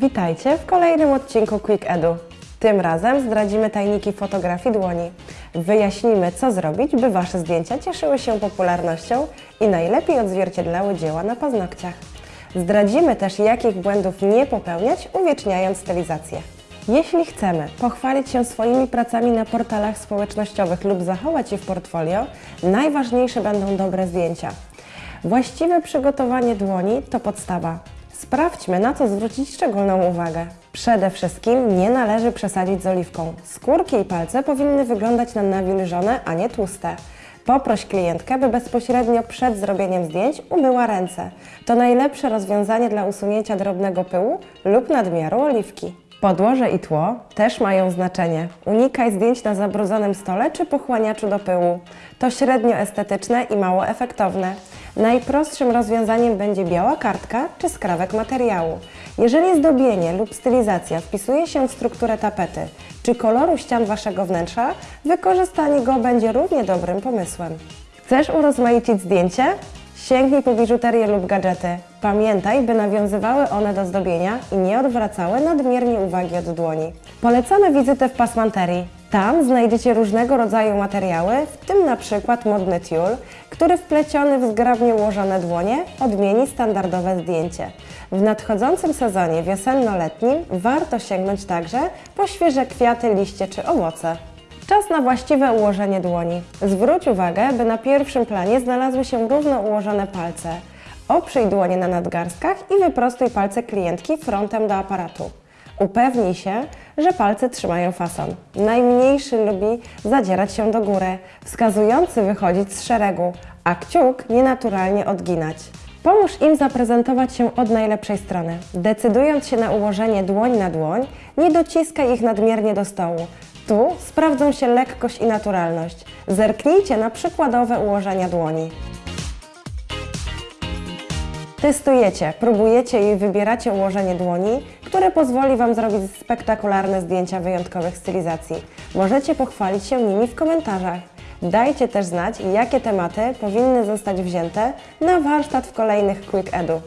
Witajcie w kolejnym odcinku Quick Edu. Tym razem zdradzimy tajniki fotografii dłoni. Wyjaśnimy, co zrobić, by Wasze zdjęcia cieszyły się popularnością i najlepiej odzwierciedlały dzieła na paznokciach. Zdradzimy też, jakich błędów nie popełniać, uwieczniając stylizację. Jeśli chcemy pochwalić się swoimi pracami na portalach społecznościowych lub zachować je w portfolio, najważniejsze będą dobre zdjęcia. Właściwe przygotowanie dłoni to podstawa. Sprawdźmy, na co zwrócić szczególną uwagę. Przede wszystkim nie należy przesadzić z oliwką. Skórki i palce powinny wyglądać na nawilżone, a nie tłuste. Poproś klientkę, by bezpośrednio przed zrobieniem zdjęć umyła ręce. To najlepsze rozwiązanie dla usunięcia drobnego pyłu lub nadmiaru oliwki. Podłoże i tło też mają znaczenie. Unikaj zdjęć na zabrudzonym stole czy pochłaniaczu do pyłu. To średnio estetyczne i mało efektowne. Najprostszym rozwiązaniem będzie biała kartka czy skrawek materiału. Jeżeli zdobienie lub stylizacja wpisuje się w strukturę tapety czy koloru ścian Waszego wnętrza, wykorzystanie go będzie równie dobrym pomysłem. Chcesz urozmaicić zdjęcie? Sięgnij po biżuterię lub gadżety. Pamiętaj, by nawiązywały one do zdobienia i nie odwracały nadmiernie uwagi od dłoni. Polecamy wizytę w pasmanterii. Tam znajdziecie różnego rodzaju materiały, w tym na przykład modny tiul, który wpleciony w zgrabnie ułożone dłonie odmieni standardowe zdjęcie. W nadchodzącym sezonie wiosenno-letnim warto sięgnąć także po świeże kwiaty, liście czy owoce. Czas na właściwe ułożenie dłoni. Zwróć uwagę, by na pierwszym planie znalazły się równo ułożone palce. Oprzyj dłonie na nadgarstkach i wyprostuj palce klientki frontem do aparatu. Upewnij się, że palce trzymają fason. Najmniejszy lubi zadzierać się do góry, wskazujący wychodzić z szeregu, a kciuk nienaturalnie odginać. Pomóż im zaprezentować się od najlepszej strony. Decydując się na ułożenie dłoń na dłoń, nie dociskaj ich nadmiernie do stołu. Tu sprawdzą się lekkość i naturalność. Zerknijcie na przykładowe ułożenia dłoni. Testujecie, próbujecie i wybieracie ułożenie dłoni, które pozwoli Wam zrobić spektakularne zdjęcia wyjątkowych stylizacji. Możecie pochwalić się nimi w komentarzach. Dajcie też znać, jakie tematy powinny zostać wzięte na warsztat w kolejnych Quick Edu.